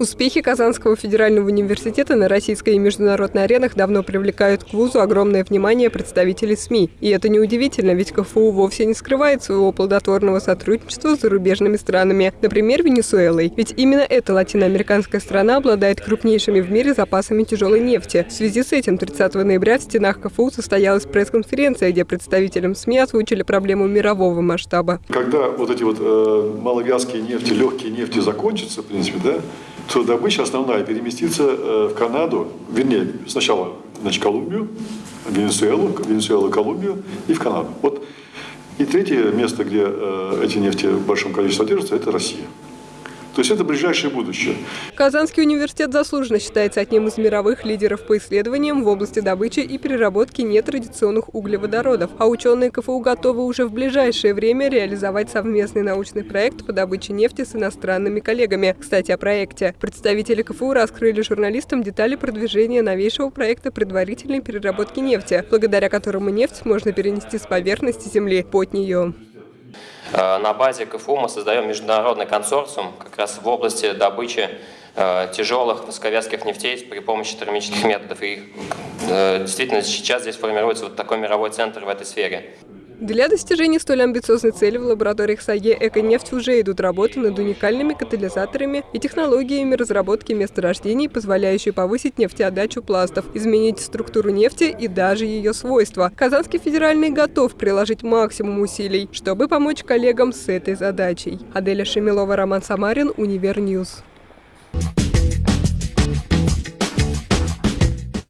Успехи Казанского федерального университета на российской и международной аренах давно привлекают к вузу огромное внимание представителей СМИ. И это неудивительно, ведь КФУ вовсе не скрывает своего плодотворного сотрудничества с зарубежными странами, например, Венесуэлой. Ведь именно эта латиноамериканская страна обладает крупнейшими в мире запасами тяжелой нефти. В связи с этим 30 ноября в стенах КФУ состоялась пресс-конференция, где представителям СМИ озвучили проблему мирового масштаба. Когда вот эти вот э, маловязкие нефти, легкие нефти закончатся, в принципе, да, то добыча основная переместится э, в Канаду, вернее, сначала значит, Колумбию, Венесуэлу, Венесуэлу, Колумбию и в Канаду. Вот. И третье место, где э, эти нефти в большом количестве содержатся, это Россия. То есть это ближайшее будущее. Казанский университет заслуженно считается одним из мировых лидеров по исследованиям в области добычи и переработки нетрадиционных углеводородов. А ученые КФУ готовы уже в ближайшее время реализовать совместный научный проект по добыче нефти с иностранными коллегами. Кстати, о проекте. Представители КФУ раскрыли журналистам детали продвижения новейшего проекта предварительной переработки нефти, благодаря которому нефть можно перенести с поверхности Земли под нее. Э, на базе КФУ мы создаем международный консорциум как раз в области добычи э, тяжелых высоковязких нефтей при помощи термических методов. И э, действительно сейчас здесь формируется вот такой мировой центр в этой сфере. Для достижения столь амбициозной цели в лабораториях САЕ «Эконефть» уже идут работы над уникальными катализаторами и технологиями разработки месторождений, позволяющие повысить нефтеотдачу пластов, изменить структуру нефти и даже ее свойства. Казанский федеральный готов приложить максимум усилий, чтобы помочь коллегам с этой задачей. Аделя Шемилова, Роман Самарин, Универ News.